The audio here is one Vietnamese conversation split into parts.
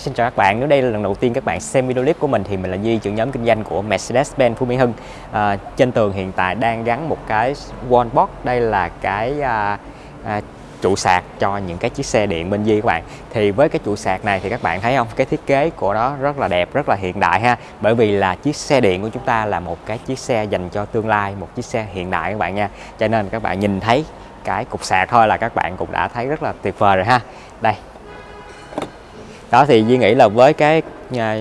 Hi, xin chào các bạn. Nếu đây là lần đầu tiên các bạn xem video clip của mình thì mình là Duy, trưởng nhóm kinh doanh của Mercedes-Benz Phú Mỹ Hưng. À, trên tường hiện tại đang gắn một cái wallbox. Đây là cái à, à, trụ sạc cho những cái chiếc xe điện bên Di các bạn. Thì với cái trụ sạc này thì các bạn thấy không? Cái thiết kế của nó rất là đẹp, rất là hiện đại ha. Bởi vì là chiếc xe điện của chúng ta là một cái chiếc xe dành cho tương lai, một chiếc xe hiện đại các bạn nha. Cho nên các bạn nhìn thấy cái cục sạc thôi là các bạn cũng đã thấy rất là tuyệt vời rồi ha. Đây, đó thì Duy nghĩ là với cái à,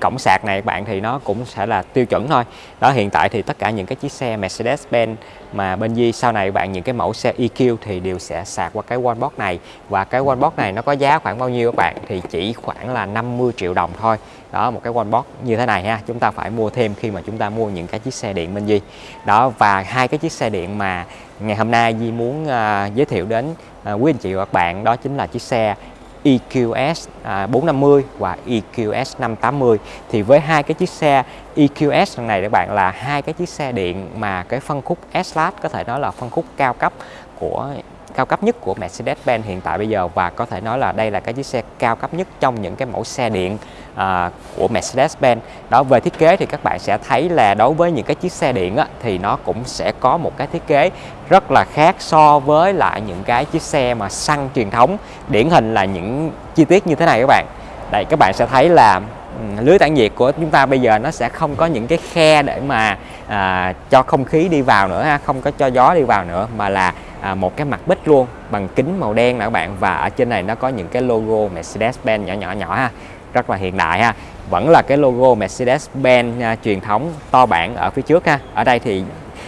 cổng sạc này bạn thì nó cũng sẽ là tiêu chuẩn thôi. Đó hiện tại thì tất cả những cái chiếc xe Mercedes-Benz mà bên Di sau này bạn những cái mẫu xe EQ thì đều sẽ sạc qua cái wallbox này. Và cái wallbox này nó có giá khoảng bao nhiêu các bạn? Thì chỉ khoảng là 50 triệu đồng thôi. Đó một cái wallbox như thế này ha chúng ta phải mua thêm khi mà chúng ta mua những cái chiếc xe điện bên Di đó và hai cái chiếc xe điện mà ngày hôm nay Di muốn uh, giới thiệu đến uh, quý anh chị và các bạn đó chính là chiếc xe EQS 450 à, và EQS 580 thì với hai cái chiếc xe EQS này các bạn, là hai cái chiếc xe điện mà cái phân khúc S-Class, có thể nói là phân khúc cao cấp của, cao cấp nhất của Mercedes-Benz hiện tại bây giờ. Và có thể nói là đây là cái chiếc xe cao cấp nhất trong những cái mẫu xe điện à, của Mercedes-Benz. Đó về thiết kế thì các bạn sẽ thấy là đối với những cái chiếc xe điện á, thì nó cũng sẽ có một cái thiết kế rất là khác so với lại những cái chiếc xe mà xăng truyền thống. Điển hình là những chi tiết như thế này các bạn. Đây các bạn sẽ thấy là lưới tản nhiệt của chúng ta bây giờ nó sẽ không có những cái khe để mà à, cho không khí đi vào nữa ha không có cho gió đi vào nữa mà là à, một cái mặt bích luôn bằng kính màu đen nè các bạn. Và ở trên này nó có những cái logo Mercedes-Benz nhỏ nhỏ nhỏ ha rất là hiện đại ha. Vẫn là cái logo Mercedes-Benz à, truyền thống to bản ở phía trước ha. Ở đây thì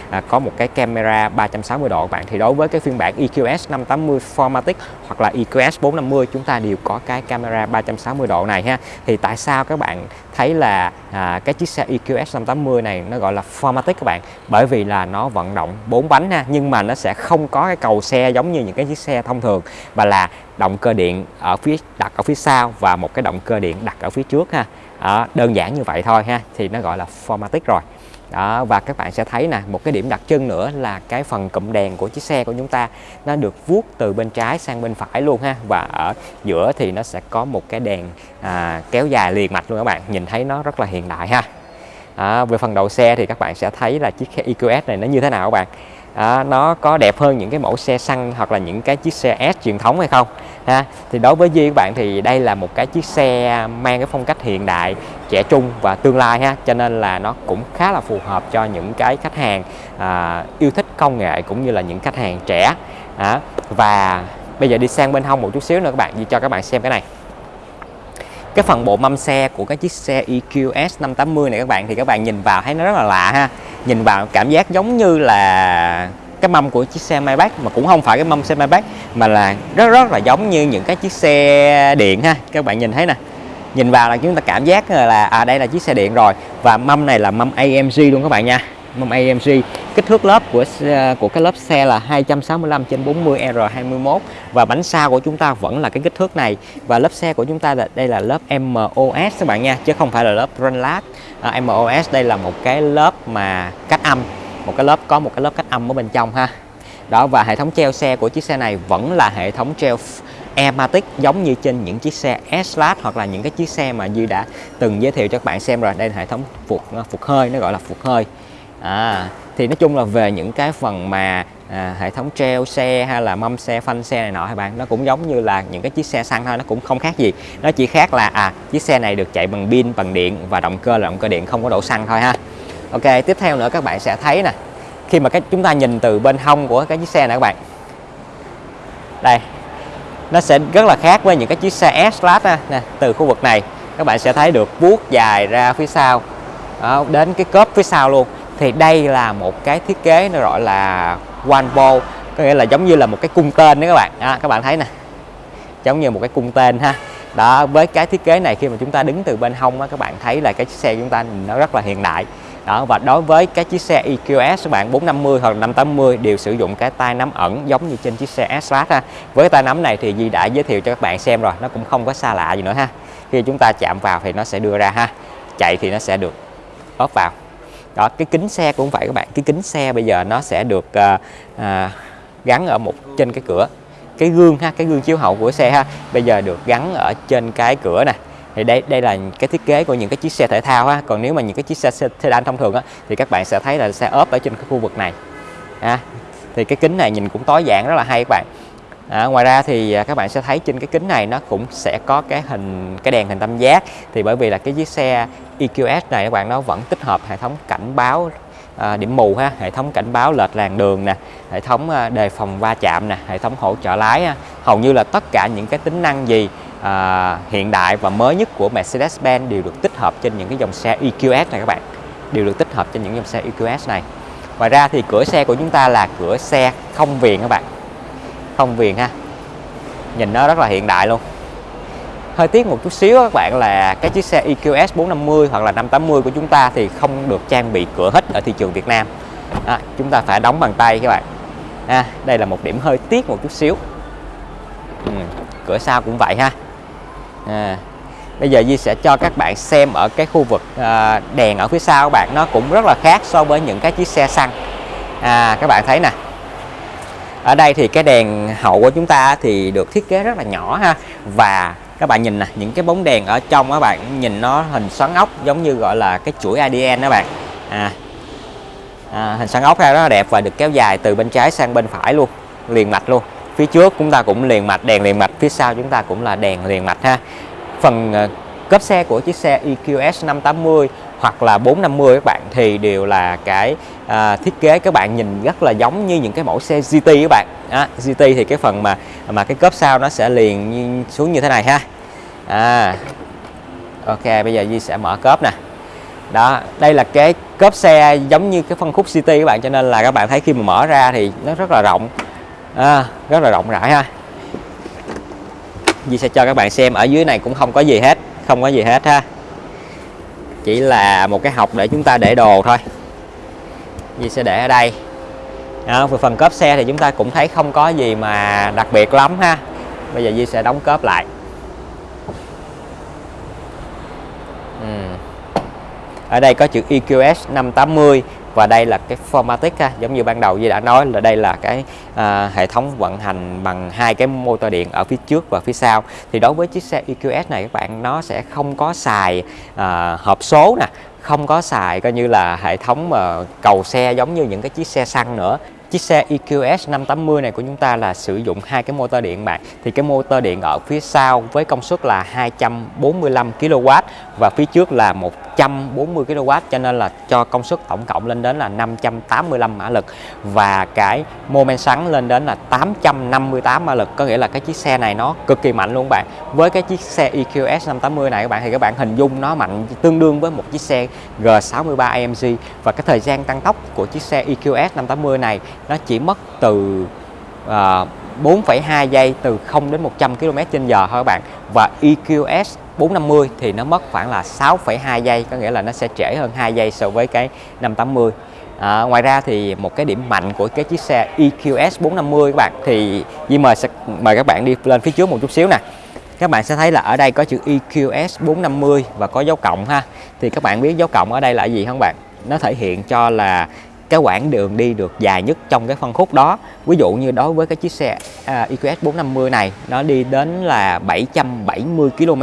à, có một cái camera 360 độ. Bạn thì đối với cái phiên bản EQS 580 Formatic hoặc là EQS 450 chúng ta đều có cái camera 360 độ này ha. Thì tại sao các bạn thấy là à, cái chiếc xe EQS 580 này nó gọi là Formatic các bạn? Bởi vì là nó vận động bốn bánh ha nhưng mà nó sẽ không có cái cầu xe giống như những cái chiếc xe thông thường mà là động cơ điện ở phía đặt ở phía sau và một cái động cơ điện đặt ở phía trước ha. Đó, đơn giản như vậy thôi ha thì nó gọi là Formatic rồi. Đó và các bạn sẽ thấy nè một cái điểm đặc trưng nữa là cái phần cụm đèn của chiếc xe của chúng ta nó được vuốt từ bên trái sang bên phải luôn ha. Và ở giữa thì nó sẽ có một cái đèn à, kéo dài liền mạch luôn các bạn nhìn thấy nó rất là hiện đại ha. À, về phần đầu xe thì các bạn sẽ thấy là chiếc EQS này nó như thế nào các bạn? À, nó có đẹp hơn những cái mẫu xe xăng hoặc là những cái chiếc xe S truyền thống hay không? Ha thì đối với Duy các bạn thì đây là một cái chiếc xe mang cái phong cách hiện đại trẻ trung và tương lai ha cho nên là nó cũng khá là phù hợp cho những cái khách hàng à, yêu thích công nghệ cũng như là những khách hàng trẻ. À, và bây giờ đi sang bên hông một chút xíu nữa các bạn Duy cho các bạn xem cái này cái phần bộ mâm xe của cái chiếc xe EQS 580 này các bạn, thì các bạn nhìn vào thấy nó rất là lạ ha. Nhìn vào cảm giác giống như là cái mâm của chiếc xe Maybach, mà cũng không phải cái mâm xe Maybach, mà là rất rất là giống như những cái chiếc xe điện ha. Các bạn nhìn thấy nè. Nhìn vào là chúng ta cảm giác là à đây là chiếc xe điện rồi. Và mâm này là mâm AMG luôn các bạn nha mâm AMG kích thước lớp của à, của cái lớp xe là 265 trên 40 R21 và bánh sau của chúng ta vẫn là cái kích thước này. Và lớp xe của chúng ta là đây là lớp MOS các bạn nha chứ không phải là lớp Runlat à, MOS đây là một cái lớp mà cách âm một cái lớp có một cái lớp cách âm ở bên trong ha. Đó và hệ thống treo xe của chiếc xe này vẫn là hệ thống treo ematic giống như trên những chiếc xe S-Class hoặc là những cái chiếc xe mà Duy đã từng giới thiệu cho các bạn xem rồi. Đây là hệ thống phục à, phục hơi nó gọi là phục hơi à, thì nói chung là về những cái phần mà à, hệ thống treo xe hay là mâm xe phanh xe này nọ các bạn? Nó cũng giống như là những cái chiếc xe xăng thôi nó cũng không khác gì. Nó chỉ khác là à chiếc xe này được chạy bằng pin bằng điện và động cơ là động cơ điện không có đổ xăng thôi ha. Ok tiếp theo nữa các bạn sẽ thấy nè khi mà cái chúng ta nhìn từ bên hông của cái chiếc xe này các bạn. Đây nó sẽ rất là khác với những cái chiếc xe S-Class nè từ khu vực này các bạn sẽ thấy được vuốt dài ra phía sau. Đó, đến cái cốp phía sau luôn thì đây là một cái thiết kế nó gọi là one ball có nghĩa là giống như là một cái cung tên đấy các bạn. À, các bạn thấy nè. Giống như một cái cung tên ha. Đó với cái thiết kế này khi mà chúng ta đứng từ bên hông á, các bạn thấy là cái chiếc xe chúng ta nó rất là hiện đại. Đó và đối với cái chiếc xe EQS các bạn 450 hoặc 580 đều sử dụng cái tay nắm ẩn giống như trên chiếc xe S-Class ha. Với tay nắm này thì Di đã giới thiệu cho các bạn xem rồi nó cũng không có xa lạ gì nữa ha. Khi chúng ta chạm vào thì nó sẽ đưa ra ha. Chạy thì nó sẽ được ốp vào đó cái kính xe cũng vậy các bạn. Cái kính xe bây giờ nó sẽ được à, à, gắn ở một trên cái cửa. Cái gương ha cái gương chiếu hậu của xe ha bây giờ được gắn ở trên cái cửa nè. Thì đây đây là cái thiết kế của những cái chiếc xe thể thao ha. Còn nếu mà những cái chiếc xe sedan thông thường á thì các bạn sẽ thấy là xe ốp ở trên cái khu vực này. À, thì cái kính này nhìn cũng tối giản rất là hay các bạn. À, ngoài ra thì à, các bạn sẽ thấy trên cái kính này nó cũng sẽ có cái hình cái đèn hình tam giác. Thì bởi vì là cái chiếc xe EQS này các bạn nó vẫn tích hợp hệ thống cảnh báo à, điểm mù ha hệ thống cảnh báo lệch làn đường nè hệ thống à, đề phòng va chạm nè hệ thống hỗ trợ lái ha. hầu như là tất cả những cái tính năng gì à, hiện đại và mới nhất của Mercedes-Benz đều được tích hợp trên những cái dòng xe EQS này các bạn. Đều được tích hợp trên những dòng xe EQS này. Ngoài ra thì cửa xe của chúng ta là cửa xe không viền các bạn không viền ha. Nhìn nó rất là hiện đại luôn. Hơi tiếc một chút xíu các bạn là cái chiếc xe EQS 450 hoặc là 580 của chúng ta thì không được trang bị cửa hít ở thị trường Việt Nam. À, chúng ta phải đóng bằng tay các bạn. À, đây là một điểm hơi tiếc một chút xíu. Ừ, cửa sau cũng vậy ha. À, bây giờ Di sẽ cho các bạn xem ở cái khu vực à, đèn ở phía sau các bạn. Nó cũng rất là khác so với những cái chiếc xe xăng. À, các bạn thấy nè ở đây thì cái đèn hậu của chúng ta thì được thiết kế rất là nhỏ ha. Và các bạn nhìn nè những cái bóng đèn ở trong các bạn nhìn nó hình xoắn ốc giống như gọi là cái chuỗi ADN đó bạn. À, à, hình xoắn ốc ra rất là đẹp và được kéo dài từ bên trái sang bên phải luôn liền mạch luôn. Phía trước chúng ta cũng liền mạch đèn liền mạch phía sau chúng ta cũng là đèn liền mạch ha. Phần ờ, cấp xe của chiếc xe EQS 580 hoặc là 450 các bạn thì đều là cái à, thiết kế các bạn nhìn rất là giống như những cái mẫu xe GT các bạn. À, GT thì cái phần mà mà cái cốp sau nó sẽ liền xuống như thế này ha. À, ok bây giờ Di sẽ mở cốp nè. Đó đây là cái cốp xe giống như cái phân khúc GT các bạn cho nên là các bạn thấy khi mà mở ra thì nó rất là rộng. À, rất là rộng rãi ha. Di sẽ cho các bạn xem ở dưới này cũng không có gì hết không có gì hết ha. Chỉ là một cái học để chúng ta để đồ thôi. Di sẽ để ở đây đó, về phần cốp xe thì chúng ta cũng thấy không có gì mà đặc biệt lắm ha bây giờ Di sẽ đóng cốp lại ừ. ở đây có chữ EQS 580 và đây là cái Formatic ha. giống như ban đầu Di đã nói là đây là cái à, hệ thống vận hành bằng hai cái motor điện ở phía trước và phía sau thì đối với chiếc xe EQS này các bạn nó sẽ không có xài à, hộp số nè không có xài coi như là hệ thống mà cầu xe giống như những cái chiếc xe xăng nữa Chiếc xe EQS 580 này của chúng ta là sử dụng hai cái motor điện bạn. Thì cái motor điện ở phía sau với công suất là 245 kW và phía trước là 140 kW cho nên là cho công suất tổng cộng lên đến là 585 mã lực và cái mô men xoắn lên đến là 858 mã lực. Có nghĩa là cái chiếc xe này nó cực kỳ mạnh luôn bạn. Với cái chiếc xe EQS 580 này các bạn thì các bạn hình dung nó mạnh tương đương với một chiếc xe G63 AMG và cái thời gian tăng tốc của chiếc xe EQS 580 này nó chỉ mất từ à, uh, 4,2 giây từ 0 đến 100 km h thôi các bạn và EQS 450 thì nó mất khoảng là 6,2 giây có nghĩa là nó sẽ trễ hơn 2 giây so với cái 580 à, ngoài ra thì một cái điểm mạnh của cái chiếc xe EQS 450 các bạn thì Di mời sẽ mời các bạn đi lên phía trước một chút xíu nè. Các bạn sẽ thấy là ở đây có chữ EQS 450 và có dấu cộng ha. Thì các bạn biết dấu cộng ở đây là gì không bạn? Nó thể hiện cho là cái quãng đường đi được dài nhất trong cái phân khúc đó. Ví dụ như đối với cái chiếc xe à, EQS 450 này nó đi đến là 770 km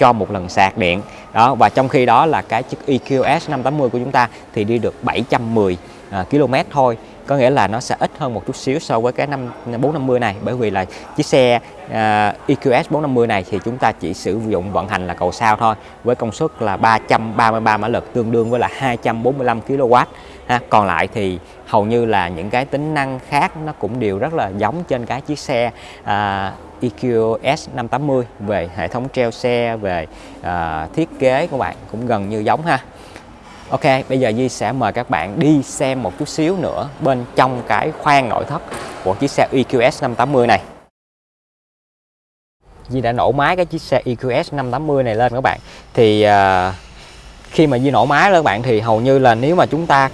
cho một lần sạc điện. Đó và trong khi đó là cái chiếc EQS 580 của chúng ta thì đi được 710 à, km thôi. Có nghĩa là nó sẽ ít hơn một chút xíu so với cái năm 450 này. Bởi vì là chiếc xe uh, EQS 450 này thì chúng ta chỉ sử dụng vận hành là cầu sao thôi với công suất là 333 mã lực tương đương với là 245 kW ha. còn lại thì hầu như là những cái tính năng khác nó cũng đều rất là giống trên cái chiếc xe à, EQS 580 về hệ thống treo xe về à, thiết kế của bạn cũng gần như giống ha Ok, bây giờ Di sẽ mời các bạn đi xem một chút xíu nữa bên trong cái khoang nội thất của chiếc xe EQS 580 này. Di đã nổ máy cái chiếc xe EQS 580 này lên các bạn. Thì uh, khi mà Di nổ máy đó các bạn thì hầu như là nếu mà chúng ta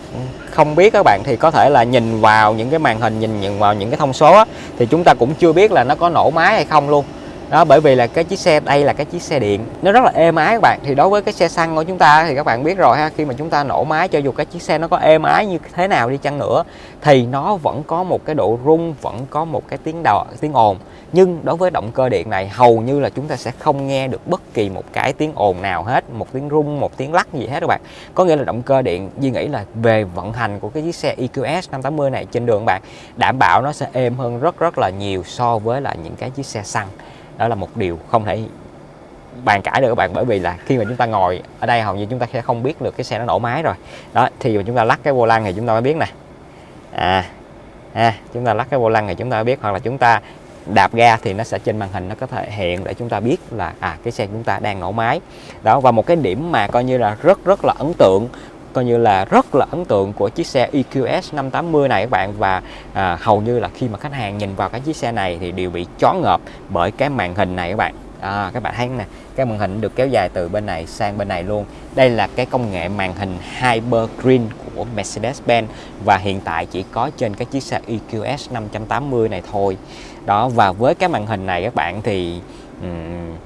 không biết các bạn thì có thể là nhìn vào những cái màn hình nhìn, nhận vào những cái thông số á, thì chúng ta cũng chưa biết là nó có nổ máy hay không luôn đó bởi vì là cái chiếc xe đây là cái chiếc xe điện. Nó rất là êm ái các bạn. Thì đối với cái xe xăng của chúng ta thì các bạn biết rồi ha khi mà chúng ta nổ máy cho dù cái chiếc xe nó có êm ái như thế nào đi chăng nữa thì nó vẫn có một cái độ rung vẫn có một cái tiếng đò, tiếng ồn. Nhưng đối với động cơ điện này hầu như là chúng ta sẽ không nghe được bất kỳ một cái tiếng ồn nào hết một tiếng rung một tiếng lắc gì hết các bạn. Có nghĩa là động cơ điện Duy nghĩ là về vận hành của cái chiếc xe EQS 580 này trên đường các bạn đảm bảo nó sẽ êm hơn rất rất là nhiều so với là những cái chiếc xe xăng đó là một điều không thể bàn cãi được các bạn bởi vì là khi mà chúng ta ngồi ở đây hầu như chúng ta sẽ không biết được cái xe nó nổ máy rồi. Đó thì mà chúng ta lắc cái vô lăng thì chúng ta mới biết nè. À, à chúng ta lắc cái vô lăng thì chúng ta biết hoặc là chúng ta đạp ga thì nó sẽ trên màn hình nó có thể hiện để chúng ta biết là à cái xe chúng ta đang nổ máy. Đó và một cái điểm mà coi như là rất rất là ấn tượng coi như là rất là ấn tượng của chiếc xe EQS 580 này các bạn. Và à, hầu như là khi mà khách hàng nhìn vào cái chiếc xe này thì đều bị chó ngợp bởi cái màn hình này các bạn. À, các bạn thấy nè? Cái màn hình được kéo dài từ bên này sang bên này luôn. Đây là cái công nghệ màn hình Hyper Green của Mercedes-Benz và hiện tại chỉ có trên cái chiếc xe EQS 580 này thôi. Đó và với cái màn hình này các bạn thì um,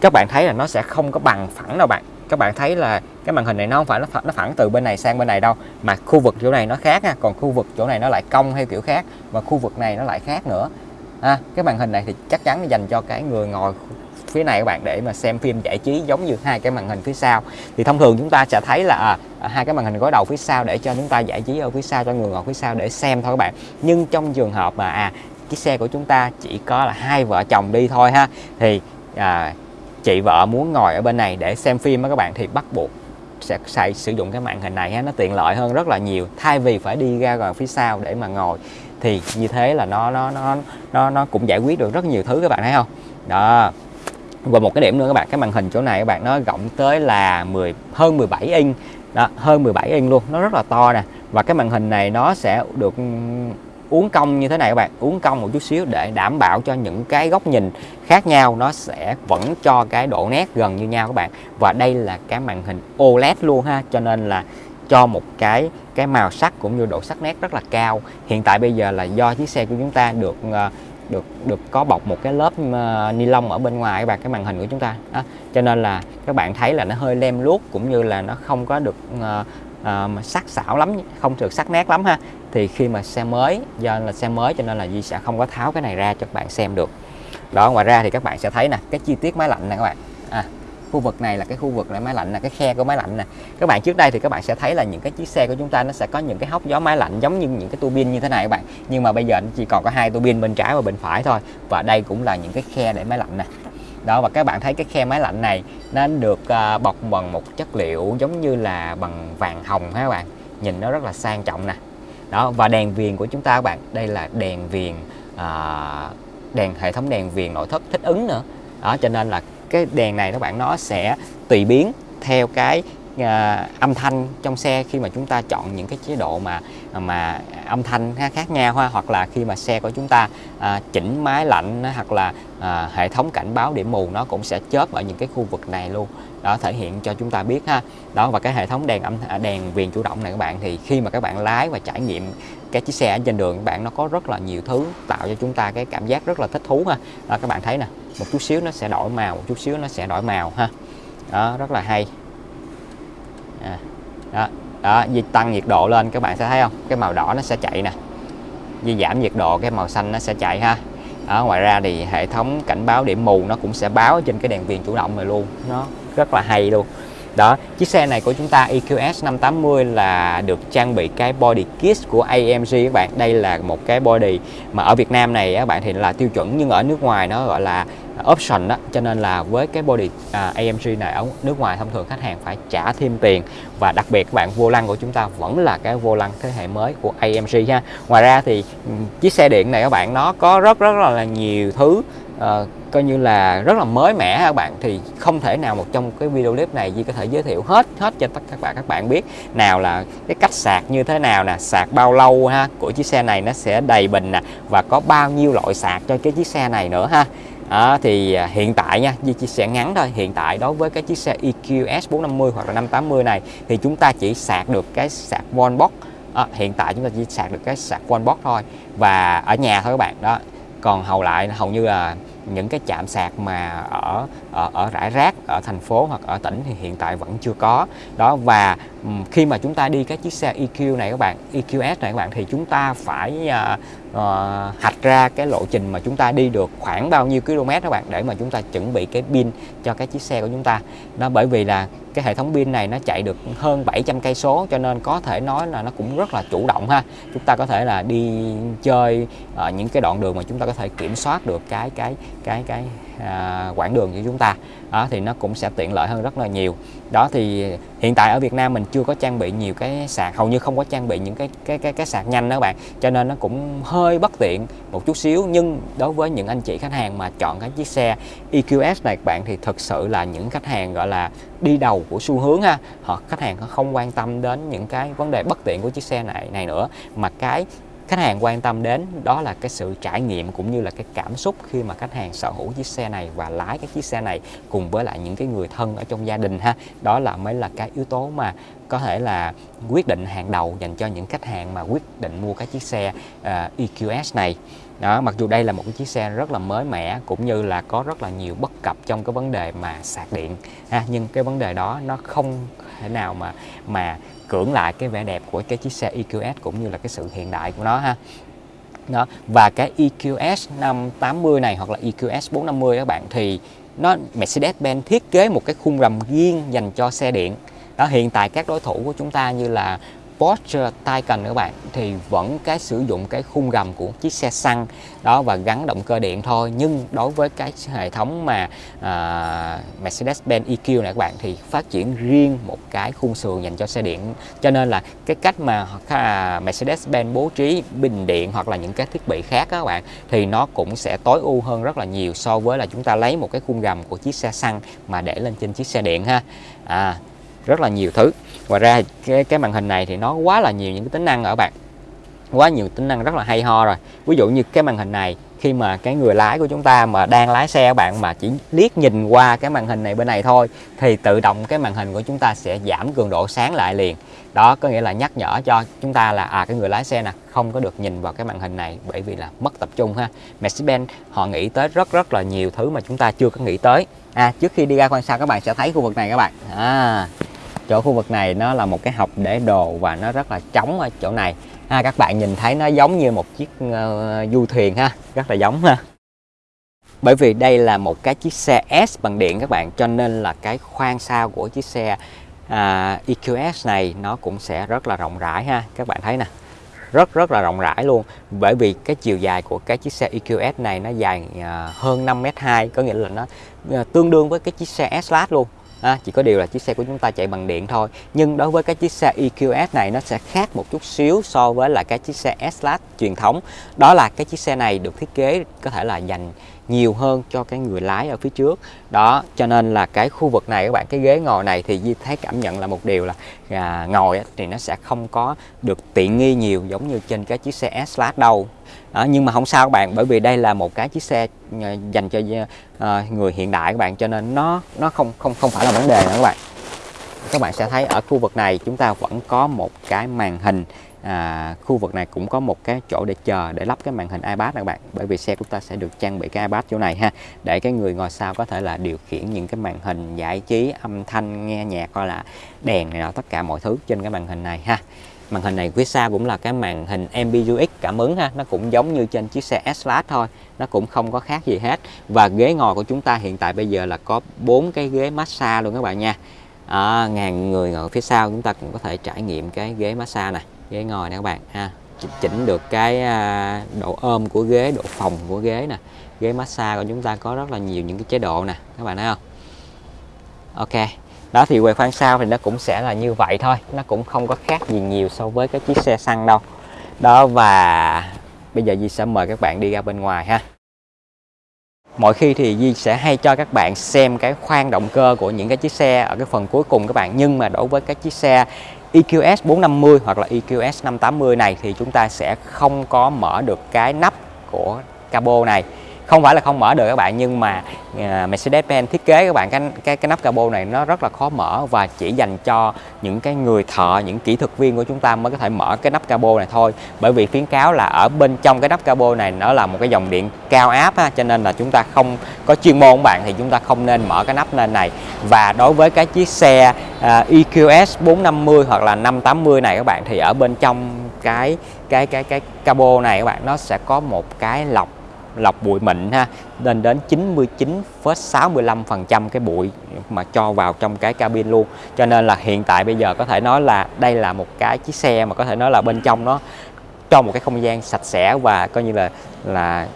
các bạn thấy là nó sẽ không có bằng phẳng đâu bạn các bạn thấy là cái màn hình này nó không phải nó phẳng, nó phẳng từ bên này sang bên này đâu mà khu vực chỗ này nó khác ha còn khu vực chỗ này nó lại cong theo kiểu khác và khu vực này nó lại khác nữa. À, cái màn hình này thì chắc chắn dành cho cái người ngồi phía này các bạn để mà xem phim giải trí giống như hai cái màn hình phía sau. Thì thông thường chúng ta sẽ thấy là à, à hai cái màn hình gối đầu phía sau để cho chúng ta giải trí ở phía sau cho người ngồi phía sau để xem thôi các bạn. Nhưng trong trường hợp mà à chiếc xe của chúng ta chỉ có là hai vợ chồng đi thôi ha thì à, chị vợ muốn ngồi ở bên này để xem phim á các bạn thì bắt buộc sẽ xài sử dụng cái màn hình này ha, nó tiện lợi hơn rất là nhiều. Thay vì phải đi ra ngoài phía sau để mà ngồi thì như thế là nó nó nó nó nó cũng giải quyết được rất nhiều thứ các bạn thấy không? Đó. Và một cái điểm nữa các bạn cái màn hình chỗ này các bạn nó rộng tới là 10 hơn 17 inch. Đó hơn 17 inch luôn nó rất là to nè. Và cái màn hình này nó sẽ được ừ, uốn cong như thế này các bạn uốn cong một chút xíu để đảm bảo cho những cái góc nhìn khác nhau nó sẽ vẫn cho cái độ nét gần như nhau các bạn. Và đây là cái màn hình OLED luôn ha cho nên là cho một cái cái màu sắc cũng như độ sắc nét rất là cao. Hiện tại bây giờ là do chiếc xe của chúng ta được ờ, được được có bọc một cái lớp ờ, ni lông ở bên ngoài các bạn cái màn hình của chúng ta. Đó. cho nên là các bạn thấy là nó hơi lem luốc cũng như là nó không có được uh, uh, sắc sảo lắm không được sắc nét lắm ha. Thì khi mà xe mới do là xe mới cho nên là Di sẽ không có tháo cái này ra cho các bạn xem được đó ngoài ra thì các bạn sẽ thấy nè cái chi tiết máy lạnh nè các bạn. À, khu vực này là cái khu vực này máy lạnh là cái khe của máy lạnh nè. Các bạn trước đây thì các bạn sẽ thấy là những cái chiếc xe của chúng ta nó sẽ có những cái hốc gió máy lạnh giống như những cái tua bin như thế này các bạn. Nhưng mà bây giờ nó chỉ còn có hai tua bin bên trái và bên phải thôi. Và đây cũng là những cái khe để máy lạnh nè. Đó và các bạn thấy cái khe máy lạnh này nó được uh, bọc bằng một chất liệu giống như là bằng vàng hồng ha các bạn. Nhìn nó rất là sang trọng nè. Đó và đèn viền của chúng ta các bạn đây là đèn viền uh, đèn hệ thống đèn viền nội thất thích ứng nữa. Đó cho nên là cái đèn này các bạn nó sẽ tùy biến theo cái à, âm thanh trong xe khi mà chúng ta chọn những cái chế độ mà mà âm thanh khác nhau ha hoặc là khi mà xe của chúng ta à, chỉnh máy lạnh hoặc là à, hệ thống cảnh báo điểm mù nó cũng sẽ chớp ở những cái khu vực này luôn. Đó thể hiện cho chúng ta biết ha. Đó và cái hệ thống đèn âm à, đèn viền chủ động này các bạn thì khi mà các bạn lái và trải nghiệm cái chiếc xe ở trên đường các bạn nó có rất là nhiều thứ tạo cho chúng ta cái cảm giác rất là thích thú ha. Đó, các bạn thấy nè một chút xíu nó sẽ đổi màu một chút xíu nó sẽ đổi màu ha. Đó rất là hay. À, đó đó di tăng nhiệt độ lên các bạn sẽ thấy không? Cái màu đỏ nó sẽ chạy nè. Di giảm nhiệt độ cái màu xanh nó sẽ chạy ha. Đó, ngoài ra thì hệ thống cảnh báo điểm mù nó cũng sẽ báo trên cái đèn viền chủ động này luôn. Nó rất là hay luôn đó chiếc xe này của chúng ta EQS 580 là được trang bị cái body kit của AMG các bạn. Đây là một cái body mà ở Việt Nam này các bạn thì là tiêu chuẩn nhưng ở nước ngoài nó gọi là option đó. Cho nên là với cái body à, AMG này ở nước ngoài thông thường khách hàng phải trả thêm tiền. Và đặc biệt các bạn vô lăng của chúng ta vẫn là cái vô lăng thế hệ mới của AMG ha. Ngoài ra thì ừ, chiếc xe điện này các bạn nó có rất rất là nhiều thứ uh, coi như là rất là mới mẻ các bạn. Thì không thể nào một trong cái video clip này Di có thể giới thiệu hết hết cho tất cả các bạn. Các bạn biết nào là cái cách sạc như thế nào nè sạc bao lâu ha của chiếc xe này nó sẽ đầy bình nè và có bao nhiêu loại sạc cho cái chiếc xe này nữa ha. À, thì hiện tại nha Di chia sẻ ngắn thôi. Hiện tại đối với cái chiếc xe EQS 450 hoặc là 580 này thì chúng ta chỉ sạc được cái sạc wallbox à, hiện tại chúng ta chỉ sạc được cái sạc wallbox thôi và ở nhà thôi các bạn. Đó còn hầu lại hầu như là những cái chạm sạc mà ở ở, ở rải rác ở thành phố hoặc ở tỉnh thì hiện tại vẫn chưa có. Đó và khi mà chúng ta đi cái chiếc xe EQ này các bạn EQS này các bạn thì chúng ta phải uh, uh, hạch ra cái lộ trình mà chúng ta đi được khoảng bao nhiêu km các bạn để mà chúng ta chuẩn bị cái pin cho cái chiếc xe của chúng ta. Nó bởi vì là cái hệ thống pin này nó chạy được hơn 700 cây số cho nên có thể nói là nó cũng rất là chủ động ha. Chúng ta có thể là đi chơi ở những cái đoạn đường mà chúng ta có thể kiểm soát được cái cái cái cái à, quãng đường của chúng ta. Đó thì nó cũng sẽ tiện lợi hơn rất là nhiều. Đó thì hiện tại ở Việt Nam mình chưa có trang bị nhiều cái sạc hầu như không có trang bị những cái cái cái cái sạc nhanh đó các bạn. Cho nên nó cũng hơi bất tiện một chút xíu. Nhưng đối với những anh chị khách hàng mà chọn cái chiếc xe EQS này các bạn thì thực sự là những khách hàng gọi là đi đầu của xu hướng ha. Họ khách hàng không quan tâm đến những cái vấn đề bất tiện của chiếc xe này này nữa. Mà cái khách hàng quan tâm đến đó là cái sự trải nghiệm cũng như là cái cảm xúc khi mà khách hàng sở hữu chiếc xe này và lái cái chiếc xe này cùng với lại những cái người thân ở trong gia đình ha. Đó là mới là cái yếu tố mà có thể là quyết định hàng đầu dành cho những khách hàng mà quyết định mua cái chiếc xe à, uh, EQS này. Đó mặc dù đây là một cái chiếc xe rất là mới mẻ cũng như là có rất là nhiều bất cập trong cái vấn đề mà sạc điện ha nhưng cái vấn đề đó nó không thể nào mà mà cưỡng lại cái vẻ đẹp của cái chiếc xe EQS cũng như là cái sự hiện đại của nó ha. Đó và cái EQS 580 này hoặc là EQS 450 các bạn thì nó Mercedes-Benz thiết kế một cái khung rầm riêng dành cho xe điện đó hiện tại các đối thủ của chúng ta như là Porsche Taycan các bạn thì vẫn cái sử dụng cái khung gầm của chiếc xe xăng đó và gắn động cơ điện thôi. Nhưng đối với cái hệ thống mà uh, Mercedes-Benz EQ này các bạn thì phát triển riêng một cái khung sườn dành cho xe điện. Cho nên là cái cách mà uh, Mercedes-Benz bố trí bình điện hoặc là những cái thiết bị khác các bạn thì nó cũng sẽ tối ưu hơn rất là nhiều so với là chúng ta lấy một cái khung gầm của chiếc xe xăng mà để lên trên chiếc xe điện ha. À, rất là nhiều thứ. Ngoài ra cái, cái màn hình này thì nó quá là nhiều những cái tính năng ở bạn. Quá nhiều tính năng rất là hay ho rồi. Ví dụ như cái màn hình này khi mà cái người lái của chúng ta mà đang lái xe bạn mà chỉ liếc nhìn qua cái màn hình này bên này thôi thì tự động cái màn hình của chúng ta sẽ giảm cường độ sáng lại liền. Đó có nghĩa là nhắc nhở cho chúng ta là à cái người lái xe nè không có được nhìn vào cái màn hình này bởi vì là mất tập trung ha. Mercedes-Benz họ nghĩ tới rất rất là nhiều thứ mà chúng ta chưa có nghĩ tới. À trước khi đi ra quan sát các bạn sẽ thấy khu vực này các bạn. À chỗ khu vực này nó là một cái hộc để đồ và nó rất là trống ở chỗ này. Ha, các bạn nhìn thấy nó giống như một chiếc uh, du thuyền ha rất là giống ha. Bởi vì đây là một cái chiếc xe S bằng điện các bạn cho nên là cái khoang sau của chiếc xe à, uh, EQS này nó cũng sẽ rất là rộng rãi ha các bạn thấy nè. Rất rất là rộng rãi luôn bởi vì cái chiều dài của cái chiếc xe EQS này nó dài à, hơn 5m2 có nghĩa là nó ờ, tương đương với cái chiếc xe S-Class luôn à, chỉ có điều là chiếc xe của chúng ta chạy bằng điện thôi. Nhưng đối với cái chiếc xe EQS này nó sẽ khác một chút xíu so với là cái chiếc xe S-Class truyền thống. Đó là cái chiếc xe này được thiết kế có thể là dành nhiều hơn cho cái người lái ở phía trước. Đó cho nên là cái khu vực này các bạn cái ghế ngồi này thì Di thấy cảm nhận là một điều là à, ngồi thì nó sẽ không có được tiện nghi nhiều giống như trên cái chiếc xe S-Class đâu. Đó, nhưng mà không sao các bạn bởi vì đây là một cái chiếc xe à, dành cho uh, người hiện đại các bạn cho nên nó nó không không không phải là vấn đề nữa các bạn. Các bạn sẽ thấy ở khu vực này chúng ta vẫn có một cái màn hình à, khu vực này cũng có một cái chỗ để chờ để lắp cái màn hình iPad các bạn. Bởi vì xe của ta sẽ được trang bị cái iPad chỗ này ha để cái người ngồi sau có thể là điều khiển những cái màn hình giải trí âm thanh nghe nhạc hoặc là đèn này nọ tất cả mọi thứ trên cái màn hình này ha. Màn hình này phía sau cũng là cái màn hình MBUX cảm ứng ha nó cũng giống như trên chiếc xe S-Class thôi nó cũng không có khác gì hết. Và ghế ngồi của chúng ta hiện tại bây giờ là có bốn cái ghế massage luôn các bạn nha. À, ngàn người ngồi phía sau chúng ta cũng có thể trải nghiệm cái ghế massage này ghế ngồi nè các bạn, ha. Chỉnh được cái à, độ ôm của ghế, độ phòng của ghế nè. Ghế massage của chúng ta có rất là nhiều những cái chế độ nè, các bạn thấy không? Ok, đó thì quầy khoang sau thì nó cũng sẽ là như vậy thôi. Nó cũng không có khác gì nhiều so với cái chiếc xe xăng đâu. Đó, và bây giờ Di sẽ mời các bạn đi ra bên ngoài, ha. Mọi khi thì Di sẽ hay cho các bạn xem cái khoang động cơ của những cái chiếc xe ở cái phần cuối cùng các bạn. Nhưng mà đối với các chiếc xe EQS 450 hoặc là EQS 580 này thì chúng ta sẽ không có mở được cái nắp của cabo này không phải là không mở được các bạn nhưng mà à, Mercedes-Benz thiết kế các bạn cái cái cái nắp capo này nó rất là khó mở và chỉ dành cho những cái người thợ những kỹ thuật viên của chúng ta mới có thể mở cái nắp capo này thôi. Bởi vì khuyến cáo là ở bên trong cái nắp capo này nó là một cái dòng điện cao áp ha, cho nên là chúng ta không có chuyên môn các bạn thì chúng ta không nên mở cái nắp lên này. Và đối với cái chiếc xe uh, EQS 450 hoặc là 580 này các bạn thì ở bên trong cái cái cái cái cabo này các bạn nó sẽ có một cái lọc lọc bụi mịn ha lên đến 99,65% cái bụi mà cho vào trong cái cabin luôn. Cho nên là hiện tại bây giờ có thể nói là đây là một cái chiếc xe mà có thể nói là bên trong nó cho một cái không gian sạch sẽ và coi như là là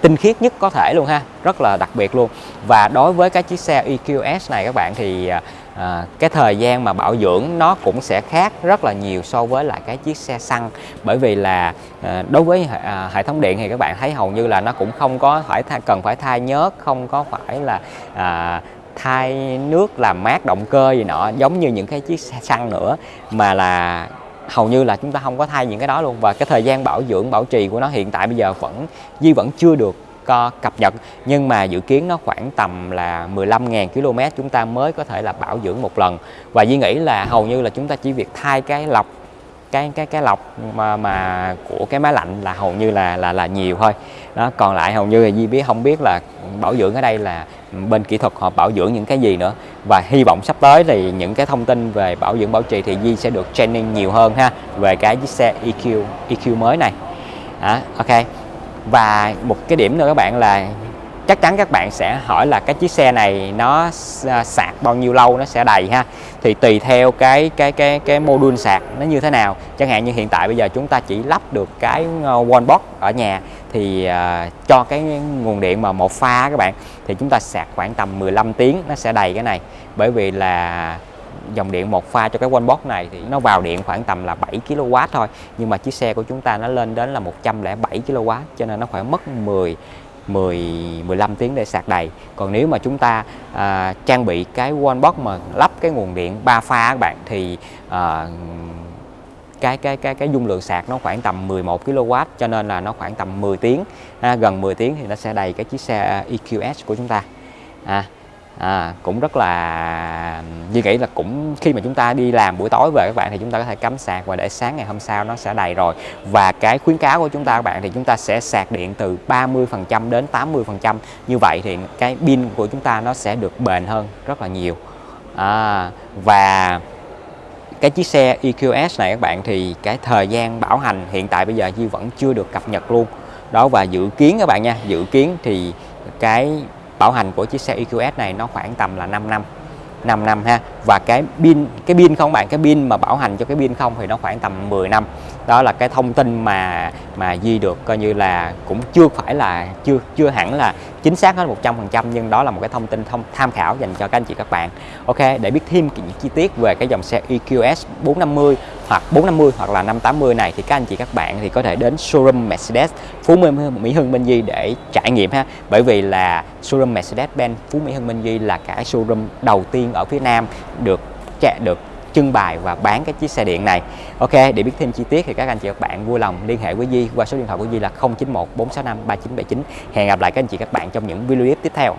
tinh khiết nhất có thể luôn ha rất là đặc biệt luôn. Và đối với cái chiếc xe EQS này các bạn thì à, à, cái thời gian mà bảo dưỡng nó cũng sẽ khác rất là nhiều so với lại cái chiếc xe xăng. Bởi vì là à, đối với à, hệ thống điện thì các bạn thấy hầu như là nó cũng không có phải thay, cần phải thay nhớt không có phải là à, thay nước làm mát động cơ gì nọ giống như những cái chiếc xe xăng nữa. Mà là hầu như là chúng ta không có thay những cái đó luôn. Và cái thời gian bảo dưỡng, bảo trì của nó hiện tại bây giờ vẫn Di vẫn chưa được ờ, cập nhật. Nhưng mà dự kiến nó khoảng tầm là 15.000 km chúng ta mới có thể là bảo dưỡng một lần. Và Di nghĩ là hầu như là chúng ta chỉ việc thay cái lọc cái cái cái lọc mà mà của cái máy lạnh là hầu như là là là nhiều thôi. Đó còn lại hầu như là Di biết không biết là bảo dưỡng ở đây là bên kỹ thuật họ bảo dưỡng những cái gì nữa. Và hy vọng sắp tới thì những cái thông tin về bảo dưỡng bảo trì thì Di sẽ được training nhiều hơn ha về cái chiếc xe EQ EQ mới này. Đó, ok. Và một cái điểm nữa các bạn là chắc chắn các bạn sẽ hỏi là cái chiếc xe này nó à, sạc bao nhiêu lâu nó sẽ đầy ha? Thì tùy theo cái cái cái cái module sạc nó như thế nào. Chẳng hạn như hiện tại bây giờ chúng ta chỉ lắp được cái ờ, wallbox ở nhà thì uh, cho cái nguồn điện mà một pha các bạn thì chúng ta sạc khoảng tầm 15 tiếng nó sẽ đầy cái này. Bởi vì là dòng điện một pha cho cái wallbox này thì nó vào điện khoảng tầm là 7 kW thôi. Nhưng mà chiếc xe của chúng ta nó lên đến là 107 kW cho nên nó khoảng mất 10 10 15 tiếng để sạc đầy. Còn nếu mà chúng ta à, trang bị cái wallbox mà lắp cái nguồn điện 3 pha các bạn thì à, cái cái cái cái dung lượng sạc nó khoảng tầm 11 kW cho nên là nó khoảng tầm 10 tiếng à, gần 10 tiếng thì nó sẽ đầy cái chiếc xe à, EQS của chúng ta. À, à, cũng rất là Duy nghĩ là cũng khi mà chúng ta đi làm buổi tối về các bạn thì chúng ta có thể cắm sạc và để sáng ngày hôm sau nó sẽ đầy rồi. Và cái khuyến cáo của chúng ta các bạn thì chúng ta sẽ sạc điện từ 30% đến 80% như vậy thì cái pin của chúng ta nó sẽ được bền hơn rất là nhiều. À, và cái chiếc xe EQS này các bạn thì cái thời gian bảo hành hiện tại bây giờ Duy vẫn chưa được cập nhật luôn. Đó và dự kiến các bạn nha dự kiến thì cái bảo hành của chiếc xe EQS này nó khoảng tầm là 5 năm 5 năm ha. Và cái pin cái pin không bạn, cái pin mà bảo hành cho cái pin không thì nó khoảng tầm 10 năm đó là cái thông tin mà mà Di được coi như là cũng chưa phải là, chưa chưa hẳn là chính xác hết 100% nhưng đó là một cái thông tin thông, tham khảo dành cho các anh chị, các bạn. Ok, để biết thêm những chi tiết về cái dòng xe EQS 450 hoặc 450 hoặc là 580 này thì các anh chị, các bạn thì có thể đến showroom Mercedes Phú Mỹ Hưng Minh Di để trải nghiệm ha. Bởi vì là showroom Mercedes-Benz Phú Mỹ Hưng Minh Di là cái showroom đầu tiên ở phía Nam được chạy được trưng bày và bán cái chiếc xe điện này. Ok, để biết thêm chi tiết thì các anh chị các bạn vui lòng liên hệ với Di qua số điện thoại của Di là 091 465 3979 hẹn gặp lại các anh chị các bạn trong những video clip tiếp theo.